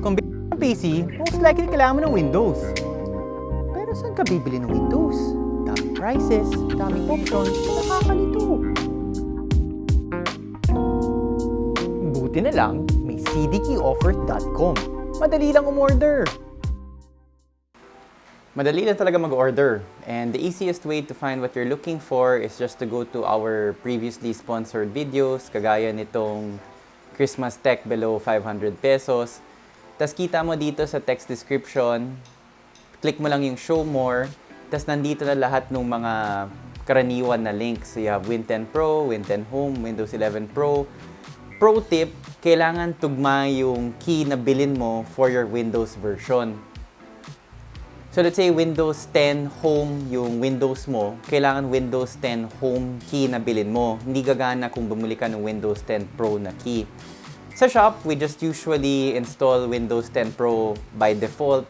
Kung bibili ng PC, most likely kailangan mo ng Windows. Pero saan ka bibili ng Windows? Daming prices, daming options, nakakalito. Buti na lang, may cdkeyoffer.com. Madali lang umorder. Madali lang talaga mag-order. And the easiest way to find what you're looking for is just to go to our previously sponsored videos, kagaya nitong Christmas Tech below 500 pesos. Tapos kita mo dito sa text description, click mo lang yung show more, tapos nandito na lahat ng mga karaniwan na links. So you have Win 10 Pro, Win 10 Home, Windows 11 Pro. Pro tip, kailangan tugma yung key na bilin mo for your Windows version. So let's say Windows 10 Home yung Windows mo, kailangan Windows 10 Home key na bilin mo. Hindi gagana kung bumili ka ng Windows 10 Pro na key. Sa shop, we just usually install Windows 10 Pro by default.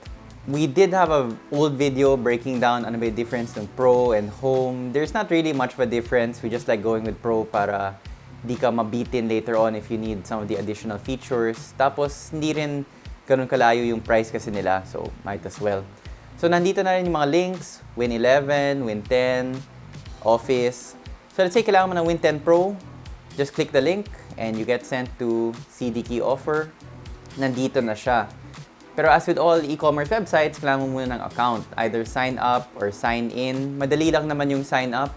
We did have a old video breaking down ano ba yung difference ng Pro and Home. There's not really much of a difference. We just like going with Pro para di ka mabitin later on if you need some of the additional features. Tapos, hindi rin ganun kalayo yung price kasi nila. So, might as well. So, nandito na rin yung mga links, Win 11, Win 10, Office. So, let's say kailangan mo ng Win 10 Pro. Just click the link and you get sent to CDKey offer. Nandito na siya. Pero as with all e-commerce websites, kailangan mo muna ng account. Either sign up or sign in. Madali lang naman yung sign up.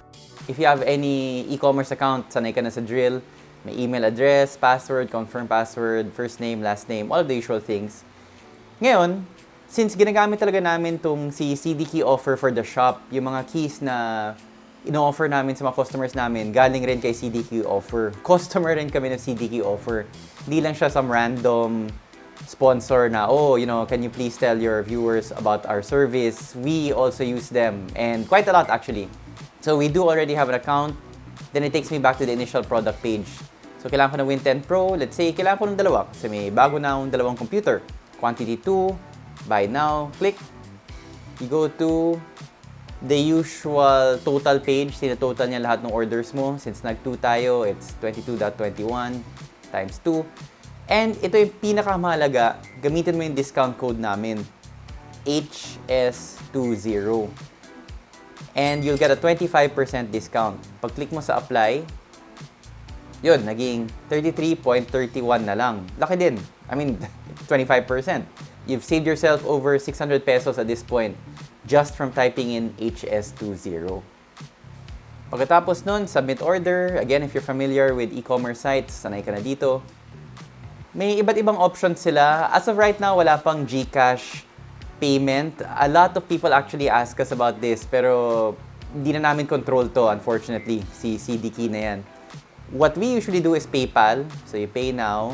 If you have any e-commerce account, sanay ka na sa drill. May email address, password, confirm password, first name, last name, all of the usual things. Ngayon, since ginagamit talaga namin tong si CD Key offer for the shop, yung mga keys na ino-offer namin sa mga customers namin, galing rin kay CDQ offer. Customer rin kami ng CDQ offer. Hindi lang siya some random sponsor na, oh, you know, can you please tell your viewers about our service? We also use them, and quite a lot actually. So we do already have an account. Then it takes me back to the initial product page. So kailangan ko ng Win 10 Pro. Let's say, kailangan ko ng dalawa kasi may bago na akong dalawang computer. Quantity 2, buy now, click. You go to the usual total page. Sinatotal niya lahat ng orders mo. Since nag-2 tayo, it's 22.21 times 2. And ito yung pinakamahalaga, gamitin mo yung discount code namin. HS20. And you'll get a 25% discount. Pag-click mo sa apply, yun, naging 33.31 na lang. Laki din. I mean, 25%. You've saved yourself over 600 pesos at this point just from typing in HS20. Pagkatapos nun, submit order. Again, if you're familiar with e-commerce sites, sanay ka na dito. May iba't ibang options sila. As of right now, wala pang GCash payment. A lot of people actually ask us about this, pero hindi na namin control to, unfortunately. Si CDKey na yan. What we usually do is PayPal. So, you pay now.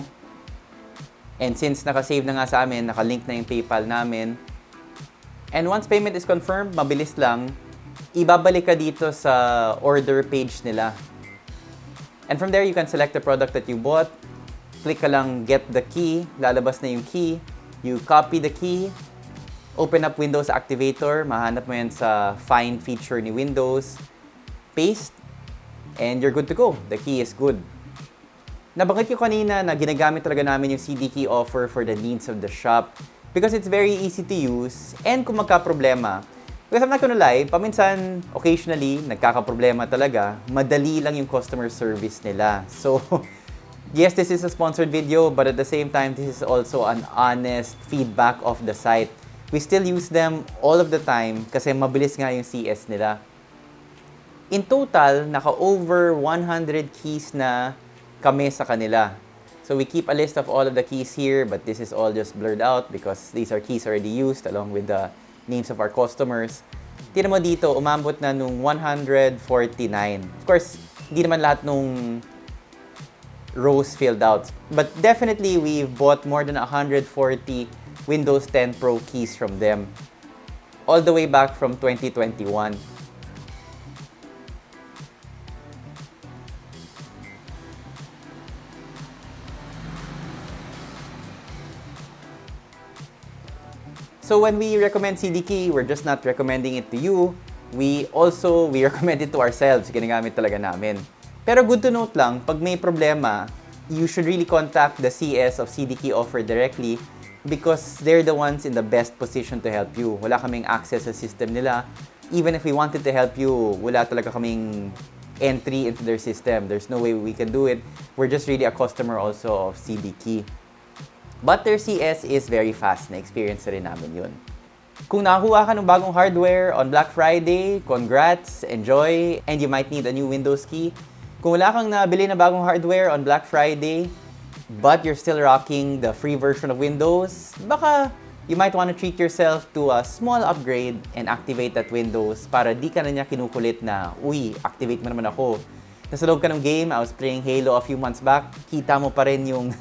And since nakasave na nga sa amin, nakalink na yung PayPal namin, And once payment is confirmed, mabilis lang, ibabalik ka dito sa order page nila. And from there, you can select the product that you bought. Click ka lang get the key, lalabas na yung key. You copy the key, open up Windows Activator, mahanap mo yan sa find feature ni Windows, paste, and you're good to go. The key is good. Nabanggit ko kanina na ginagamit talaga namin yung CD key offer for the needs of the shop because it's very easy to use and kung magka-problema, because I'm not gonna lie, paminsan, occasionally, nagkaka-problema talaga, madali lang yung customer service nila. So, yes, this is a sponsored video, but at the same time, this is also an honest feedback of the site. We still use them all of the time kasi mabilis nga yung CS nila. In total, naka-over 100 keys na kami sa kanila. So we keep a list of all of the keys here, but this is all just blurred out because these are keys already used along with the names of our customers. Tira mo dito, umambot na nung 149. Of course, hindi naman lahat nung rows filled out. But definitely, we've bought more than 140 Windows 10 Pro keys from them. All the way back from 2021. So when we recommend CDK, we're just not recommending it to you. We also, we recommend it to ourselves. Ginagamit talaga namin. Pero good to note lang, pag may problema, you should really contact the CS of CDK offer directly because they're the ones in the best position to help you. Wala kaming access sa system nila. Even if we wanted to help you, wala talaga kaming entry into their system. There's no way we can do it. We're just really a customer also of CD Key. But their CS is very fast. Na-experience na rin namin yun. Kung nakakuha ka ng bagong hardware on Black Friday, congrats, enjoy, and you might need a new Windows key. Kung wala kang nabili na bagong hardware on Black Friday, but you're still rocking the free version of Windows, baka you might want to treat yourself to a small upgrade and activate that Windows para di ka na niya kinukulit na, uy, activate mo naman ako. Nasa loob ka ng game, I was playing Halo a few months back, kita mo pa rin yung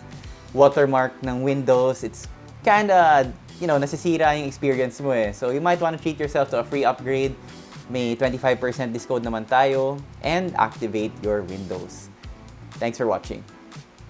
watermark ng Windows. It's kinda, you know, nasisira yung experience mo eh. So you might want to treat yourself to a free upgrade. May 25% discount naman tayo and activate your Windows. Thanks for watching.